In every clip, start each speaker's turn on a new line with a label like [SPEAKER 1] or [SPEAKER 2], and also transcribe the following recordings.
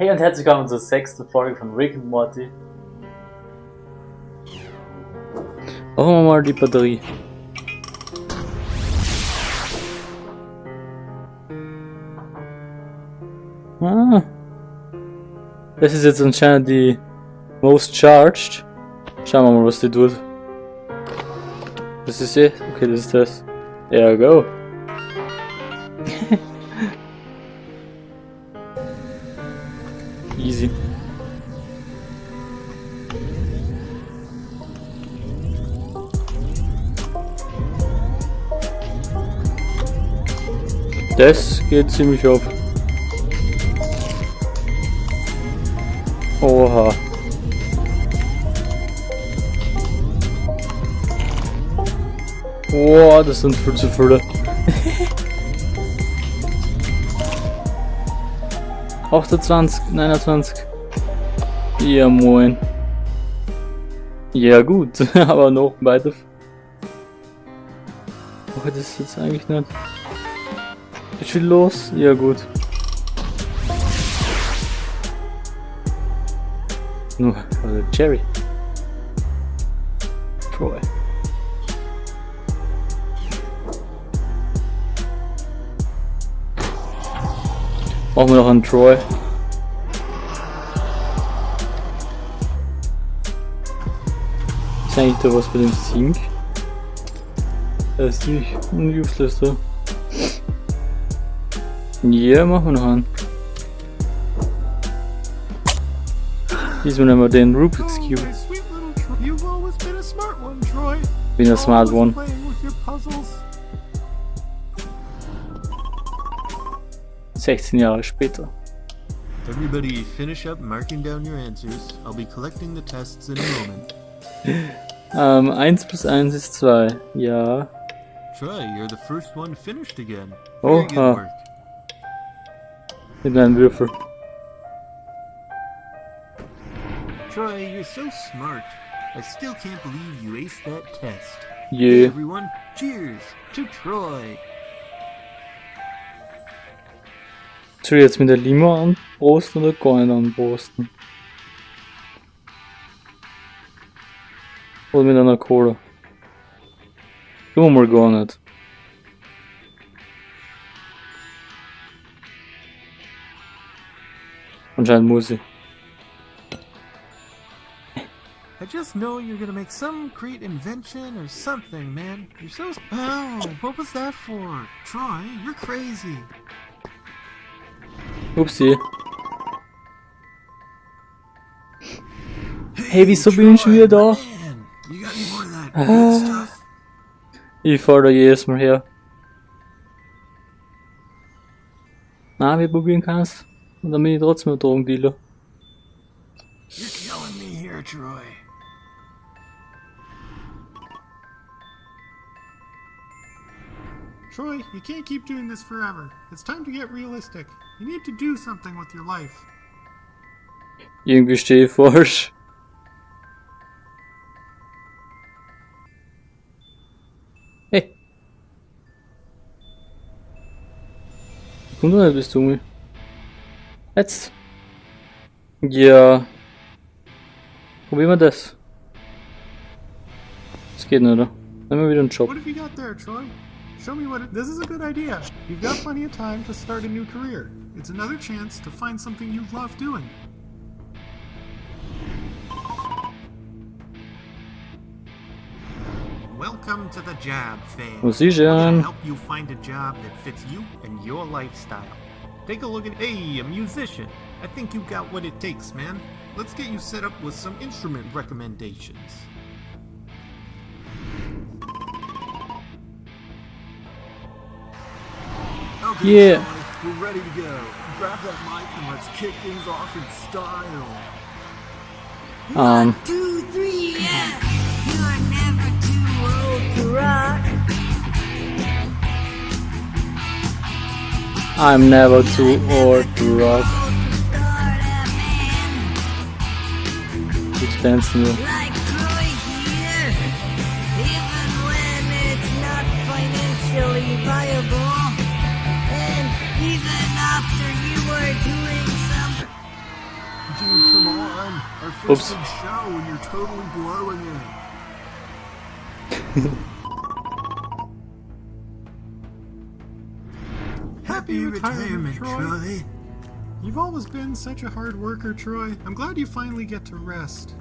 [SPEAKER 1] Hey und herzlich willkommen zur sechsten Folge von Rick and Morty.
[SPEAKER 2] Machen wir mal die Batterie. Ah. Das ist jetzt anscheinend die Most Charged. Schauen wir mal, was die tut. Das ist sie? Okay, das ist das. Ja, go. Easy. Das geht ziemlich auf. Oha. Boah, das sind viel zu viele. 28, 29. Ja, moin. Ja, gut, aber noch weiter. Oh, das ist jetzt eigentlich nicht. Ist viel los? Ja, gut. Nur, also Jerry. Troy. Brauchen wir noch einen Troy. Ist eigentlich da was bei dem Sink? Das ist ziemlich useless da. Ja, machen wir noch einen. Diesmal nehmen wir den Rubik's Cube.
[SPEAKER 3] been a smart one,
[SPEAKER 2] 16 Jahre später.
[SPEAKER 3] Everybody finish up marking down your answers. I'll be collecting the tests in a moment.
[SPEAKER 2] Ähm, 1 plus 1 ist 2. Ja.
[SPEAKER 3] Troy, you're the first one finished again. Very good
[SPEAKER 2] Oha. Mit einem Würfel.
[SPEAKER 3] Troy, you're so smart. I still can't believe you aced that test. Hey
[SPEAKER 2] Je.
[SPEAKER 3] everyone, cheers to Troy.
[SPEAKER 2] Soll ich jetzt mit der Limo anprosten oder gar nicht anprosten? Oder mit einer Cola? Tun wir mal gar nicht. Anscheinend muss ich.
[SPEAKER 3] I just know you're gonna make some great invention or something, man. You're so. Oh, what was that for? Troy, you're crazy.
[SPEAKER 2] Upsi. Hey, wieso bin ich schon wieder da? Ah. Ich fahr da jedes Mal her. Na, wir probieren kann's. Und dann bin ich trotzdem ein Drogendealer.
[SPEAKER 3] You're killing me here, Troy.
[SPEAKER 4] Troy, you can't keep doing this forever. It's time to get realistic. You need to do something with your life.
[SPEAKER 2] Irgendwie stehe falsch. Hey. Komm doch nicht bis zu mir. Jetzt. Ja. Probieren wir das. Geht oder? Nehmen wir wieder einen Job.
[SPEAKER 4] What have you got there, Troy? Show me what. It, this is a good idea. You've got plenty of time to start a new career. It's another chance to find something you love doing.
[SPEAKER 3] Welcome to the job fair. We're gonna
[SPEAKER 2] denn?
[SPEAKER 3] help you find a job that fits you and your lifestyle. Take a look at hey, a musician. I think you got what it takes, man. Let's get you set up with some instrument recommendations.
[SPEAKER 2] Yeah.
[SPEAKER 3] We're ready to go. Grab that mic and let's kick things off in style.
[SPEAKER 2] Um,
[SPEAKER 5] two, three, yeah. You're never too old to rock.
[SPEAKER 2] I'm never too old to rock.
[SPEAKER 5] Start a band
[SPEAKER 2] Which dance new?
[SPEAKER 4] Our first
[SPEAKER 2] Oops.
[SPEAKER 4] big show and you're totally blowing it. Happy retirement, Troy. You've always been such a hard worker, Troy. I'm glad you finally get to rest.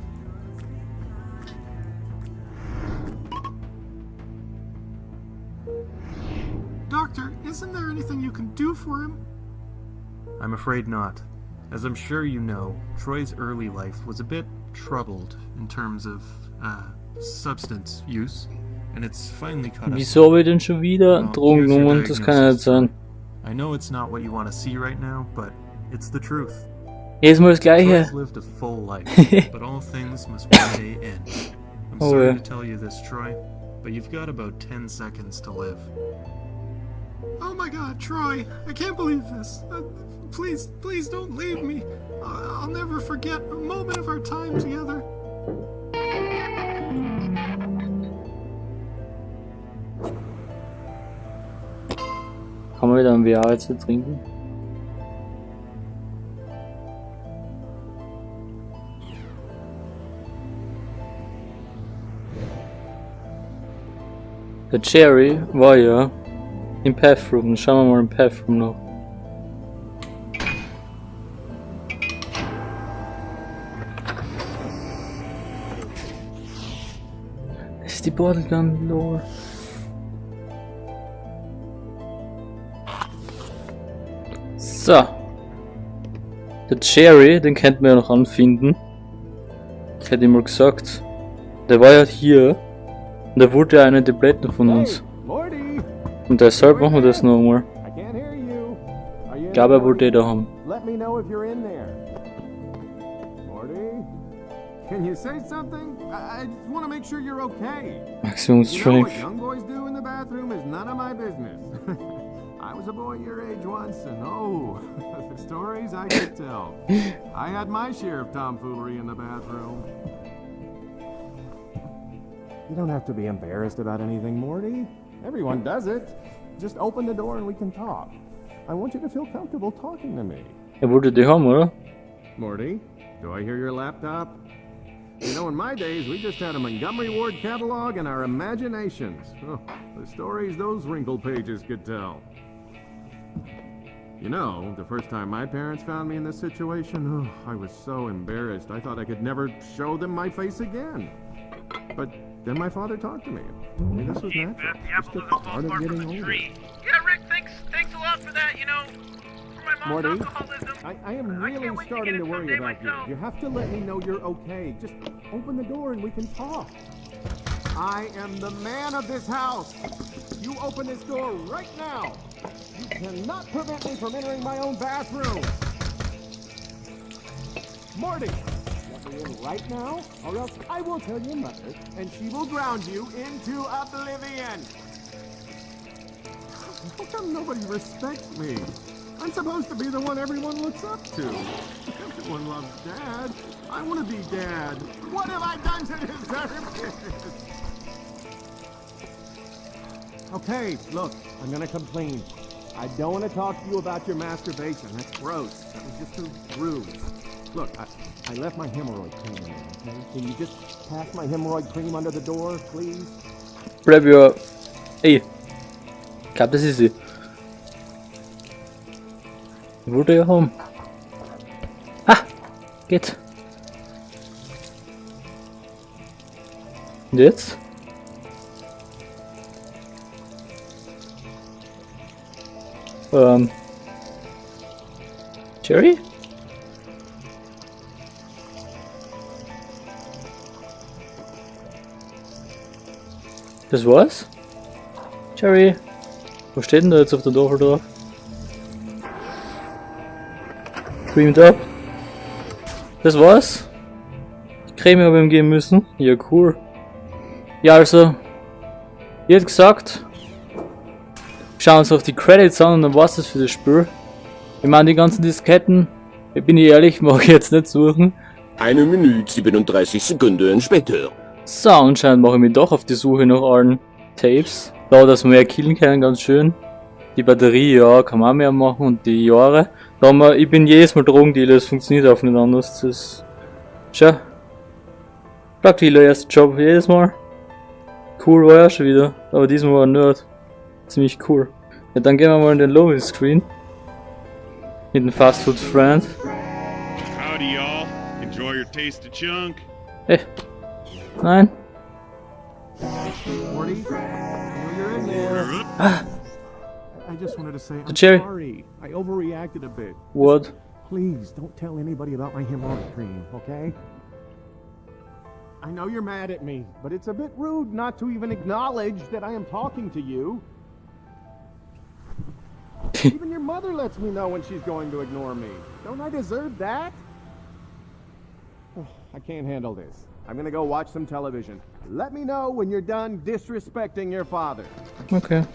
[SPEAKER 4] Doctor, isn't there anything you can do for him?
[SPEAKER 3] I'm afraid not. As I'm sure you know, Troy's early life was a bit troubled in terms of uh, substance use, and it's finally caught up.
[SPEAKER 2] Wieso habe ich denn schon wieder
[SPEAKER 3] Well,
[SPEAKER 2] Drogen
[SPEAKER 3] here's?
[SPEAKER 2] Das kann ja nicht
[SPEAKER 3] diagnosis.
[SPEAKER 2] sein.
[SPEAKER 3] I know it's not what you want to see right now, but it's the truth.
[SPEAKER 2] Jedes Mal das gleiche.
[SPEAKER 3] Troy's lived a full life, but all things must one day end. I'm
[SPEAKER 2] Oh,
[SPEAKER 3] sorry
[SPEAKER 2] yeah.
[SPEAKER 3] to tell you this, Troy, but you've got about 10 seconds to live.
[SPEAKER 4] Oh my god, Troy, I can't believe this. Please, please don't leave me. I'll never forget a moment of our time together.
[SPEAKER 2] Wieder ein VR trinken? Der Cherry war ja im Pathroom. Schauen wir mal im Pathroom noch. Die Bottle Gun Lore. So. Der Cherry, den könnten wir ja noch anfinden. Ich hätte ihm mal gesagt. Der war ja hier. Und der wurde ja einer der Blätter von uns. Und deshalb machen wir das nochmal. Ich glaube, er wollte den da haben.
[SPEAKER 6] Can you say something? I, I just want to make sure you're okay.
[SPEAKER 2] Maximum
[SPEAKER 6] You know what young boys do in the bathroom is none of my business. I was a boy your age once, and oh, the stories I could tell. I had my share of tomfoolery in the bathroom. You don't have to be embarrassed about anything, Morty. Everyone does it. Just open the door and we can talk. I want you to feel comfortable talking to me.
[SPEAKER 2] Er wollte die haben, oder?
[SPEAKER 6] Morty, do I hear your laptop? You know, in my days, we just had a Montgomery Ward catalog and our imaginations. Oh, the stories those wrinkled pages could tell. You know, the first time my parents found me in this situation, oh, I was so embarrassed. I thought I could never show them my face again. But then my father talked to me. Told me this was natural. Just a part of getting older.
[SPEAKER 7] Yeah, Rick, thanks, thanks a lot for that, you know, for my mom's
[SPEAKER 6] Morty. I, I am really
[SPEAKER 7] can't wait to
[SPEAKER 6] starting
[SPEAKER 7] get
[SPEAKER 6] to worry
[SPEAKER 7] someday
[SPEAKER 6] about you. You have to let me know you're okay. Just open the door and we can talk. I am the man of this house. You open this door right now. You cannot prevent me from entering my own bathroom. Morty, let me in right now, or else I will tell your mother, and she will ground you into oblivion. How come nobody respects me? I'm supposed to be the one everyone looks up to. Everyone loves Dad. I want to be Dad. What have I done to deserve this? Okay, look, I'm gonna complain. I don't want to talk to you about your masturbation. That's gross. That was just too rude. Look, I, I left my hemorrhoid cream in there, okay? Can you just pass my hemorrhoid cream under the door, please?
[SPEAKER 2] Bleib ja. Ey. Ich glaube, das ist sie. Wollte ja haben. Ah! Geht. Und jetzt? Ähm. Jerry? Das war's? Jerry? Wo steht denn da jetzt auf der Tafel drauf? Creamed up. Das war's? Die Creme habe ich ihm geben müssen? Ja, cool. Ja, also. Wie gesagt, schauen uns auch die Credits an und dann war's das für das Spiel. Ich meine, die ganzen Disketten, ich bin ich ehrlich, mag ich jetzt nicht suchen.
[SPEAKER 8] Eine Minute 37 Sekunden später.
[SPEAKER 2] So, anscheinend mache ich mich doch auf die Suche nach allen Tapes. Da, dass wir mehr killen können, ganz schön. Die Batterie, ja, kann man auch mehr machen und die Jahre. Da ich bin jedes Mal Drogendealer, das funktioniert auch nicht anders. Das ist Tja. Praktiker erster Job jedes Mal. Cool war ja schon wieder, aber diesmal war Nerd. Ziemlich cool. Ja, dann gehen wir mal in den Lobby Screen. Mit dem Fast Food Friend.
[SPEAKER 9] Howdy, y'all. Enjoy your taste of chunk.
[SPEAKER 2] Hey. Nein.
[SPEAKER 6] Morty, just wanted to say I'm
[SPEAKER 2] Jerry.
[SPEAKER 6] sorry. I overreacted a bit.
[SPEAKER 2] What?
[SPEAKER 6] Please don't tell anybody about my hemorrhoid cream, okay? I know you're mad at me, but it's a bit rude not to even acknowledge that I am talking to you. even your mother lets me know when she's going to ignore me. Don't I deserve that? I can't handle this. I'm gonna go watch some television. Let me know when you're done disrespecting your father.
[SPEAKER 2] Okay.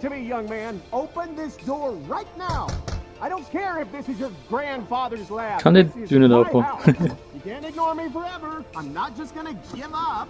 [SPEAKER 6] Listen to me, young man. Open this door right now. I don't care if this is your grandfather's lab.
[SPEAKER 2] Kan
[SPEAKER 6] This
[SPEAKER 2] dit
[SPEAKER 6] is
[SPEAKER 2] doen het ook
[SPEAKER 6] you can't ignore me forever. I'm not just gonna give up.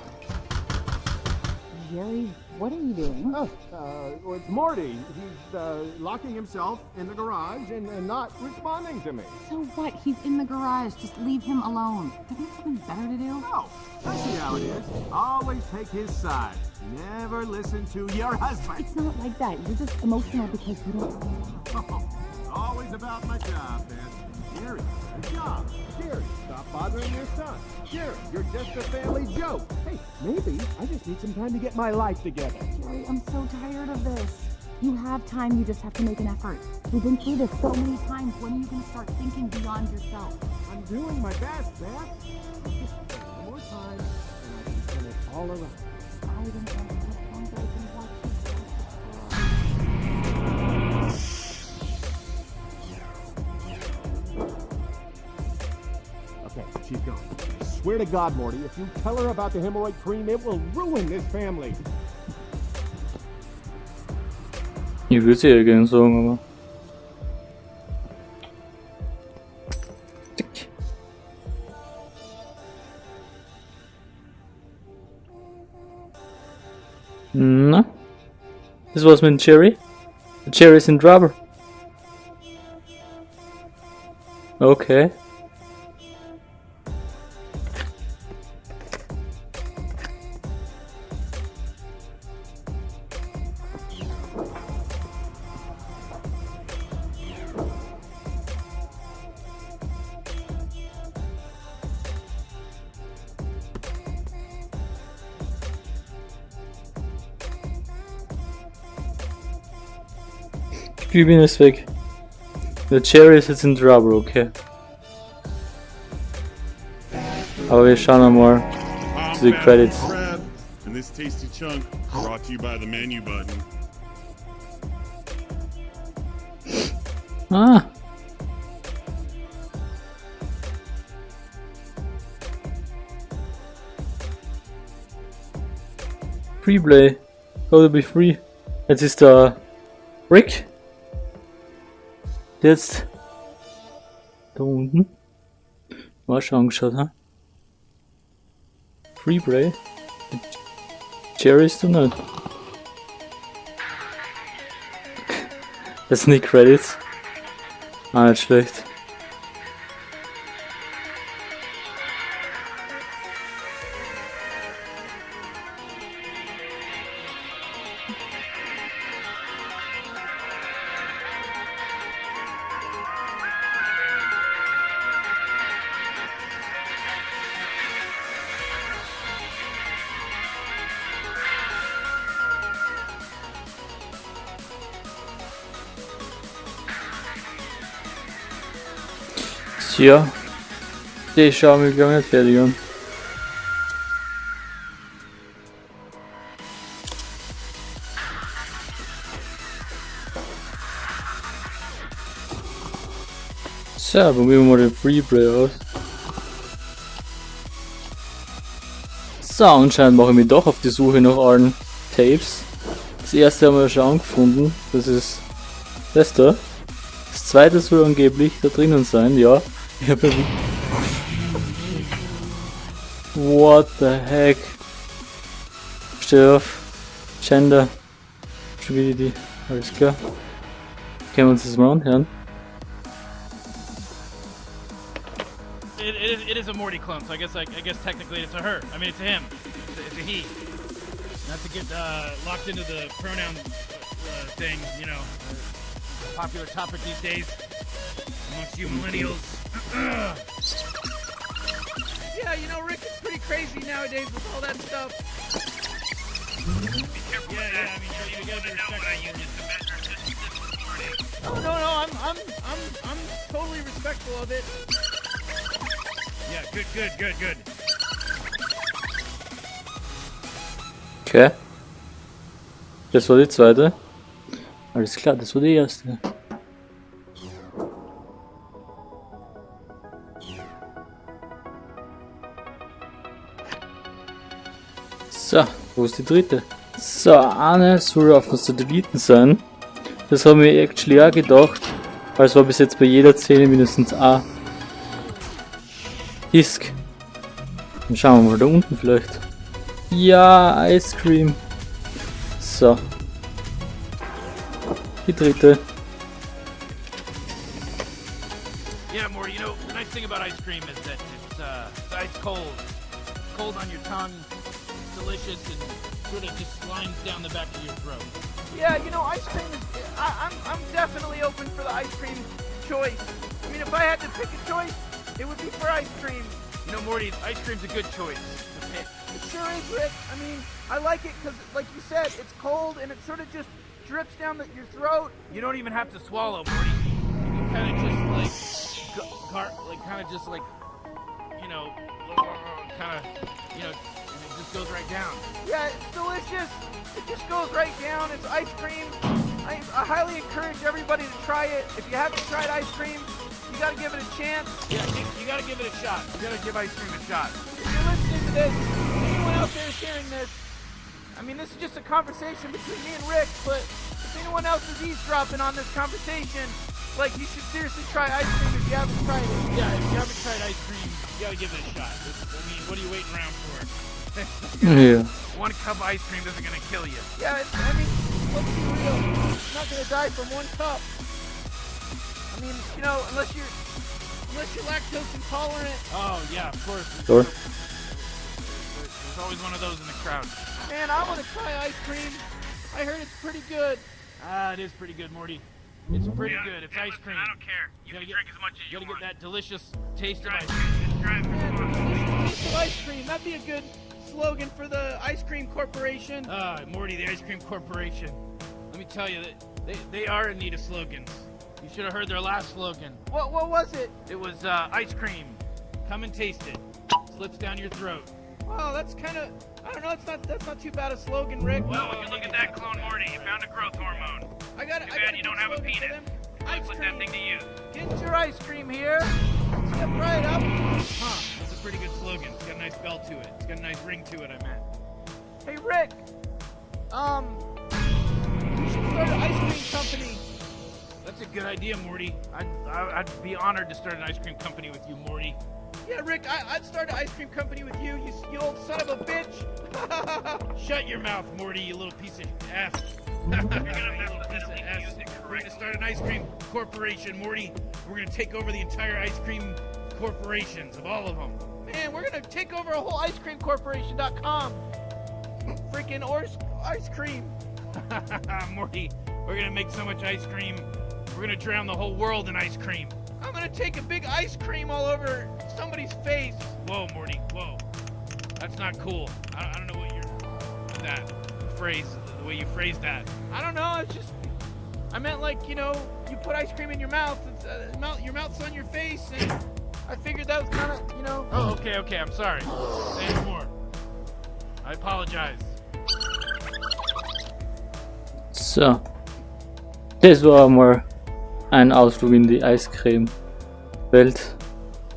[SPEAKER 10] Jerry, what are you doing?
[SPEAKER 6] Oh, uh, well, it's Morty. He's uh, locking himself in the garage and, and not responding to me.
[SPEAKER 10] So what? He's in the garage. Just leave him alone. Don't you have something better to do?
[SPEAKER 6] No, I see how it is. Always take his side. Never listen to your husband.
[SPEAKER 10] It's not like that. You're just emotional because you don't.
[SPEAKER 6] Always about my job, man. Jerry, good job. Jerry, stop bothering your son. Jerry, you're just a family joke. Hey, maybe I just need some time to get my life together.
[SPEAKER 10] Jerry, I'm so tired of this. You have time. You just have to make an effort. We've been through this so many times. When are you going to start thinking beyond yourself?
[SPEAKER 6] I'm doing my best, Beth. Just one more time, and I can turn it all around.
[SPEAKER 10] I don't want
[SPEAKER 6] She's gone. I swear to God, Morty, if you tell her about the hemorrhoid cream, it will ruin this family.
[SPEAKER 2] Gerne sagen, aber. Tick. Na? Das war's mit dem Cherry? Der Cherry ist in Trouble. Okay. Glühbirne ist weg. Der Cherry ist jetzt in Trouble, okay. Aber wir schauen einmal
[SPEAKER 9] I'm
[SPEAKER 2] zu den Credits.
[SPEAKER 9] And this tasty chunk brought to you by the menu button.
[SPEAKER 2] Ah! Freeplay. Go to be free. Jetzt ist der Rick. Jetzt da unten. Mal schon angeschaut, ha? Freeplay. Jerry ist du nicht. Das sind die Credits. Ah, nicht schlecht. Tja. Die schauen wir gar nicht fertig an. So, probieren wir mal den Freeplay aus. So, anscheinend mache ich mich doch auf die Suche nach allen Tapes. Das erste haben wir schon angefunden. Das ist das da. Das zweite soll angeblich da drinnen sein, ja. What the heck? Auf. Gender. Klar. Können wir uns das mal anhören?
[SPEAKER 7] it, it, is, it is a Morty clone, so I guess I guess technically it's a her. I mean, it's a him. It's a, it's a he. Not to get uh, locked into the pronoun uh, thing, you know, popular topic these days amongst you millennials. Yeah, you know, Rick, is pretty crazy nowadays with all that stuff.
[SPEAKER 11] Be careful
[SPEAKER 7] Yeah,
[SPEAKER 11] with
[SPEAKER 7] yeah. I mean, you, you
[SPEAKER 11] You
[SPEAKER 7] gotta
[SPEAKER 11] want
[SPEAKER 7] be
[SPEAKER 11] to know what I
[SPEAKER 7] respectful.
[SPEAKER 11] use to measure distance this morning.
[SPEAKER 7] Oh, no, no, I'm, I'm, I'm, I'm totally respectful of it. Yeah, good, good, good, good.
[SPEAKER 2] Okay. Das war die zweite. Alles klar, das war die eh erste. So, wo ist die dritte? So, eine soll auf dem Satelliten sein. Das haben wir actually auch gedacht. Weil es war bis jetzt bei jeder Szene mindestens ein Disk. Dann schauen wir mal da unten vielleicht. Ja, Ice Cream. So. Die dritte.
[SPEAKER 7] Yeah, Morty, you know, the nice thing about ice cream is that it's, uh, it's ice cold. Cold on your tongue, delicious, and sort of just slimes down the back of your throat. Yeah, you know, ice cream is. I, I'm, I'm definitely open for the ice cream choice. I mean, if I had to pick a choice, it would be for ice cream. You know, Morty, ice cream's a good choice to pick. It sure is, Rick. I mean, I like it because, like you said, it's cold and it sort of just drips down the, your throat. You don't even have to swallow, Morty. You can kind of just like, go- gar- like kind of just like, you know, kind of, you know, and it just goes right down. Yeah, it's delicious. It just goes right down. It's ice cream. I, I highly encourage everybody to try it. If you haven't tried ice cream, you gotta give it a chance. Yeah, you, gotta give it a shot. You gotta give ice cream a shot. If you're listening to this, anyone out there is hearing this, I mean, this is just a conversation between me and Rick, but if anyone else is eavesdropping on this conversation, like, you should seriously try ice cream if you haven't tried it. Yeah, if you haven't tried ice cream, you gotta give it a shot. I mean, what are you waiting around for?
[SPEAKER 2] Yeah.
[SPEAKER 7] One cup of ice cream isn't gonna kill you. Yeah, it's, I mean, let's be real. You're not gonna die from one cup. I mean, you know, unless you're unless you're lactose intolerant. Oh yeah, of course.
[SPEAKER 2] Sure.
[SPEAKER 7] There's always one of those in the crowd. Man, I want to try ice cream. I heard it's pretty good. Ah, it is pretty good, Morty. It's pretty
[SPEAKER 11] Yeah,
[SPEAKER 7] good. It's
[SPEAKER 11] yeah,
[SPEAKER 7] ice
[SPEAKER 11] listen,
[SPEAKER 7] cream.
[SPEAKER 11] I don't care. You
[SPEAKER 7] gotta
[SPEAKER 11] can
[SPEAKER 7] get-
[SPEAKER 11] drink as much as
[SPEAKER 7] You
[SPEAKER 11] you
[SPEAKER 7] gotta
[SPEAKER 11] want.
[SPEAKER 7] get that delicious taste of
[SPEAKER 11] Try
[SPEAKER 7] ice
[SPEAKER 11] it.
[SPEAKER 7] cream.
[SPEAKER 11] Just
[SPEAKER 7] Man, taste of ice cream. That'd be a good slogan for the Ice Cream Corporation. Ah, Morty, the Ice Cream Corporation. Let me tell you that they, they are in need of slogans. You should have heard their last slogan. What what was it? It was uh, ice cream. Come and taste it. Slips down your throat. Wow, that's kind of I don't know. It's not that's not too bad a slogan, Rick.
[SPEAKER 11] Well, when you look at that clone Morty, you found a growth hormone.
[SPEAKER 7] I got
[SPEAKER 11] Too
[SPEAKER 7] I
[SPEAKER 11] bad you don't have a penis. Let's put that thing to use.
[SPEAKER 7] Get your ice cream here. Step right up. Huh, that's a pretty good slogan. It's got a nice bell to it. It's got a nice ring to it, I meant. Hey, Rick. Um, we should start an ice cream company. That's a good idea, Morty. I'd, I- I'd be honored to start an ice cream company with you, Morty. Yeah, Rick, I, I'd start an ice cream company with you, you, you old son of a bitch. Shut your mouth, Morty, you little piece of ass. You're gonna
[SPEAKER 11] mess with it, at least use
[SPEAKER 7] We're gonna start an ice cream corporation, Morty. We're gonna take over the entire ice cream corporations of all of them. Man, we're gonna take over a whole ice cream corporation.com. Freaking ors- ice cream. Morty, we're gonna make so much ice cream. We're gonna drown the whole world in ice cream. I'm gonna take a big ice cream all over somebody's face. Whoa, Morty, whoa. That's not cool. I, I don't know what you're. That phrase, the way you phrased that. I don't know, it's just. I meant like, you know, you put ice cream in your mouth, it's, uh, mouth your mouth's on your face, and I figured that was kind of, you know. Oh, okay, okay, I'm sorry. Say no more. I apologize.
[SPEAKER 2] So. Das war mal ein Ausflug in die Eiscreme-Welt.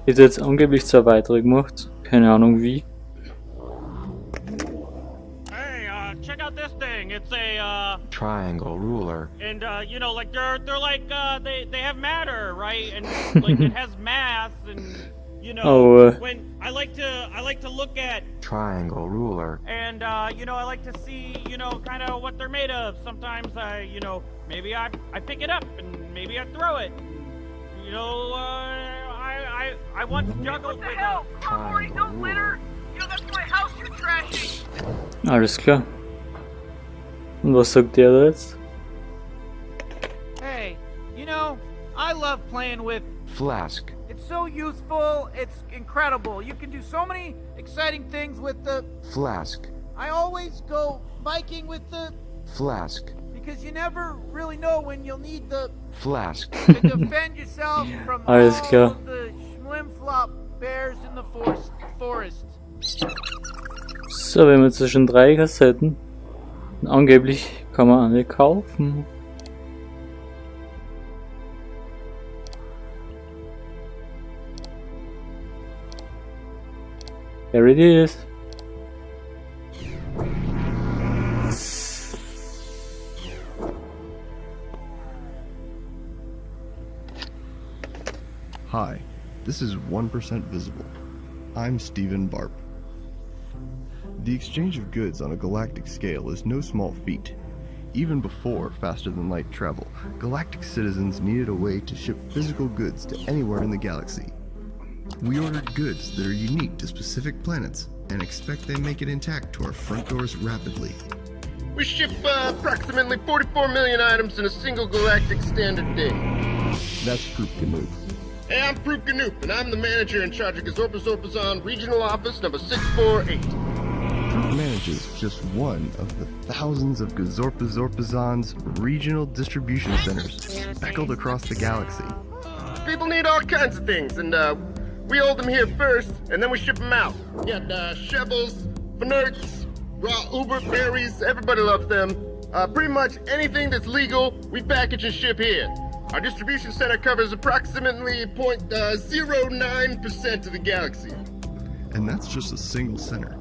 [SPEAKER 2] Ist jetzt angeblich zwei weitere gemacht. Keine Ahnung wie.
[SPEAKER 12] Triangle ruler.
[SPEAKER 13] and, uh, you know, like, they're, they're like, uh, they, they have matter, right? And, like, it has mass, and, you know,
[SPEAKER 2] Oh, uh.
[SPEAKER 13] when, I like to, I like to look at,
[SPEAKER 12] Triangle ruler.
[SPEAKER 13] and, uh, you know, I like to see, you know, kind of what they're made of. Sometimes I, you know, maybe I, I pick it up, and maybe I throw it. You know, uh, I, I I once juggled with a.
[SPEAKER 12] Triangle litter.
[SPEAKER 13] You know, that's my house you're trashing.
[SPEAKER 2] Alles klar. Und was sagt der da jetzt?
[SPEAKER 7] Hey, you know, I love playing with.
[SPEAKER 12] Flask.
[SPEAKER 7] It's so useful. It's incredible. You can do so many exciting things with the.
[SPEAKER 12] Flask.
[SPEAKER 7] I always go biking with the
[SPEAKER 12] Flask.
[SPEAKER 7] because you never really know when you'll need the
[SPEAKER 12] Flask.
[SPEAKER 7] to defend yourself from
[SPEAKER 2] Alles
[SPEAKER 7] all
[SPEAKER 2] klar.
[SPEAKER 7] the schlimflop bears in the forest. Forest.
[SPEAKER 2] So, wir haben jetzt schon drei Kassetten. Angeblich kann man eine kaufen. There it is.
[SPEAKER 14] Hi, this is 1% Visible. I'm Stephen Barp. The exchange of goods on a galactic scale is no small feat. Even before faster than light travel, galactic citizens needed a way to ship physical goods to anywhere in the galaxy. We ordered goods that are unique to specific planets and expect they make it intact to our front doors rapidly.
[SPEAKER 15] We ship uh, approximately 44 million items in a single galactic standard day.
[SPEAKER 14] That's Proop Canoe.
[SPEAKER 15] Hey, I'm Proop Ganoop, and I'm the manager in charge of Gazorpa Zorpazon Regional Office number 648.
[SPEAKER 14] Manages just one of the thousands of Gazorpa Zorpazon's regional distribution centers speckled across the galaxy.
[SPEAKER 15] People need all kinds of things, and uh, we hold them here first, and then we ship them out. We got uh, Shevels, Fnerks, raw Uber berries, everybody loves them. Uh, pretty much anything that's legal, we package and ship here. Our distribution center covers approximately uh, 0.09% of the galaxy.
[SPEAKER 14] And that's just a single center.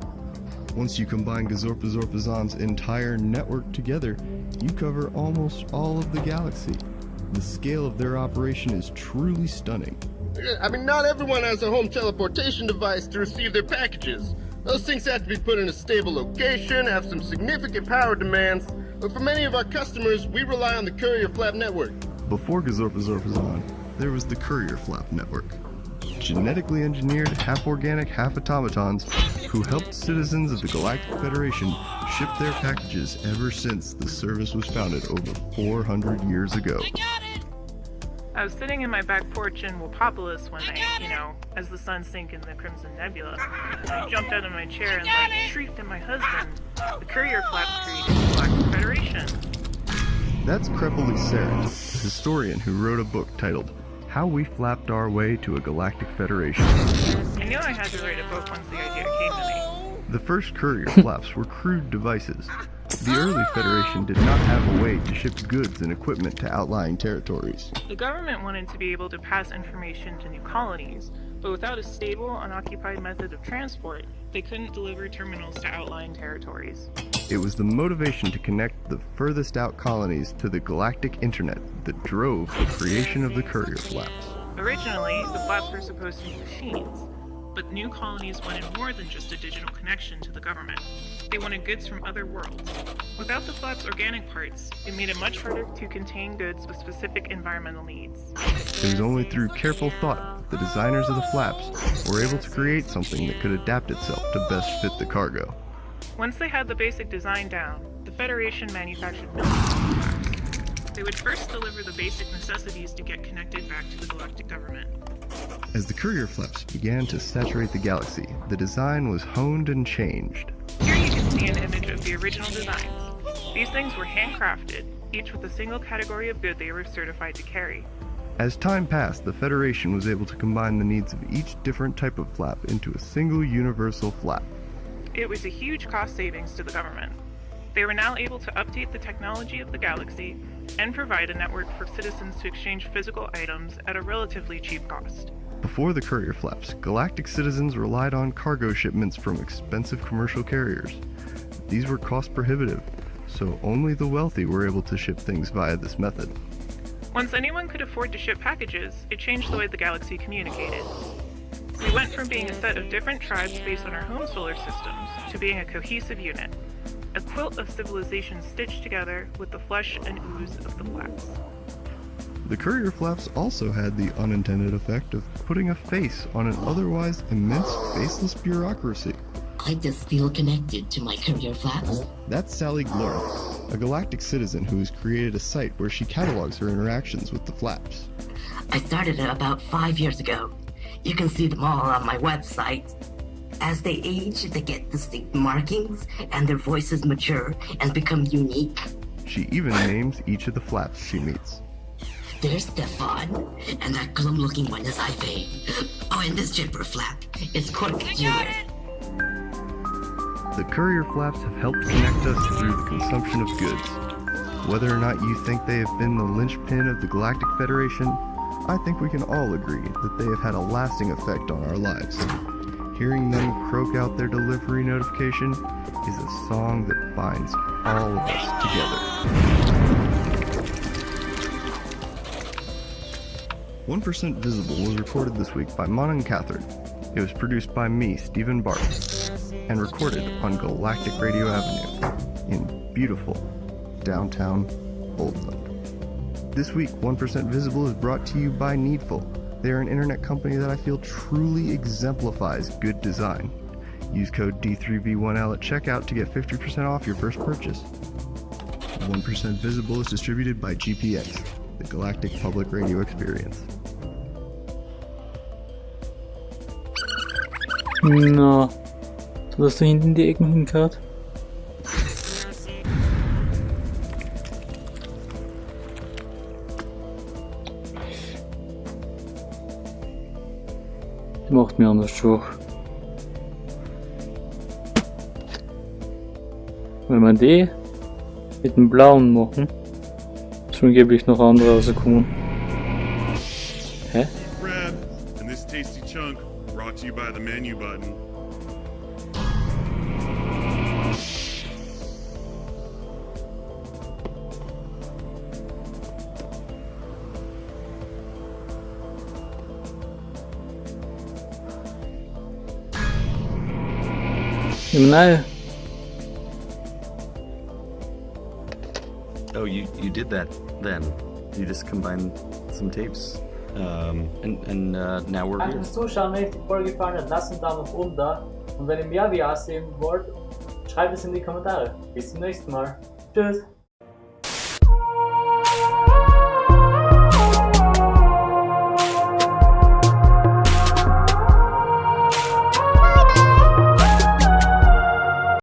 [SPEAKER 14] Once you combine Gazorpa Zorpazon's entire network together, you cover almost all of the galaxy. The scale of their operation is truly stunning.
[SPEAKER 15] I mean, not everyone has a home teleportation device to receive their packages. Those things have to be put in a stable location, have some significant power demands, but for many of our customers, we rely on the Courier Flap network.
[SPEAKER 14] Before Gazorpa Zorpazon, there was the Courier Flap network. Genetically engineered, half organic, half automatons who helped citizens of the Galactic Federation ship their packages ever since the service was founded over 400 years ago.
[SPEAKER 16] I was sitting in my back porch in Wapopolis one night, you know, as the sun sank in the Crimson Nebula. I jumped out of my chair and like shrieked at my husband. The courier flaps created the Galactic Federation.
[SPEAKER 14] That's Crepoli Saren, a historian who wrote a book titled How We Flapped Our Way to a Galactic Federation.
[SPEAKER 16] I knew I had to write a book once the idea came to me.
[SPEAKER 14] The first courier flaps were crude devices. The early Federation did not have a way to ship goods and equipment to outlying territories.
[SPEAKER 16] The government wanted to be able to pass information to new colonies, but without a stable, unoccupied method of transport, they couldn't deliver terminals to outlying territories.
[SPEAKER 14] It was the motivation to connect the furthest out colonies to the galactic internet that drove the creation of the courier flaps.
[SPEAKER 16] Originally, the flaps were supposed to be machines, but new colonies wanted more than just a digital connection to the government. They wanted goods from other worlds. Without the flap's organic parts, it made it much harder to contain goods with specific environmental needs.
[SPEAKER 14] It was only through careful thought that the designers of the flaps were able to create something that could adapt itself to best fit the cargo.
[SPEAKER 16] Once they had the basic design down, the Federation manufactured millions of flaps. They would first deliver the basic necessities to get connected back to the galactic government.
[SPEAKER 14] As the courier flaps began to saturate the galaxy, the design was honed and changed.
[SPEAKER 16] Here you can see an image of the original designs. These things were handcrafted, each with a single category of good they were certified to carry.
[SPEAKER 14] As time passed, the Federation was able to combine the needs of each different type of flap into a single universal flap.
[SPEAKER 16] It was a huge cost savings to the government. They were now able to update the technology of the galaxy and provide a network for citizens to exchange physical items at a relatively cheap cost.
[SPEAKER 14] Before the courier flaps, galactic citizens relied on cargo shipments from expensive commercial carriers. These were cost prohibitive, so only the wealthy were able to ship things via this method.
[SPEAKER 16] Once anyone could afford to ship packages, it changed the way the galaxy communicated. We went from being a set of different tribes based on our home solar systems to being a cohesive unit, a quilt of civilizations stitched together with the flesh and ooze of the flaps.
[SPEAKER 14] The courier flaps also had the unintended effect of putting a face on an otherwise immense faceless bureaucracy.
[SPEAKER 17] I just feel connected to my courier flaps.
[SPEAKER 14] That's Sally Glorm, a galactic citizen who has created a site where she catalogs her interactions with the flaps.
[SPEAKER 17] I started it about five years ago. You can see them all on my website. As they age, they get distinct markings, and their voices mature and become unique.
[SPEAKER 14] She even names each of the flaps she meets.
[SPEAKER 17] There's Stefan, and that glum-looking one is Ivy. Oh, and this jibber flap is Cork Jewett.
[SPEAKER 14] The courier flaps have helped connect us through the consumption of goods. Whether or not you think they have been the linchpin of the Galactic Federation, I think we can all agree that they have had a lasting effect on our lives. Hearing them croak out their delivery notification is a song that binds all of us together. 1% Visible was recorded this week by Mon and Catherine. It was produced by me, Stephen Bart, and recorded on Galactic Radio Avenue in beautiful downtown Oldland. This week, 1% Visible is brought to you by Needful. They are an internet company that I feel truly exemplifies good design. Use code D3V1L at checkout to get 50% off your first purchase. 1% Visible is distributed by GPX, the Galactic Public Radio Experience.
[SPEAKER 2] Na, so dass du hinten die Ecken. Die macht mir anders durch. Wenn wir die mit dem blauen machen, schon gebe ich noch andere rauskommen. Hä?
[SPEAKER 9] Crab, and this tasty chunk brought to you by the menu button.
[SPEAKER 2] No.
[SPEAKER 18] Oh, you you did that then? You just combined some tapes, um, and and uh, now we're
[SPEAKER 1] einen Daumen oben da. Und wenn ihr mehr wollt, schreibt es in die Kommentare. Bis zum nächsten Mal. Tschüss.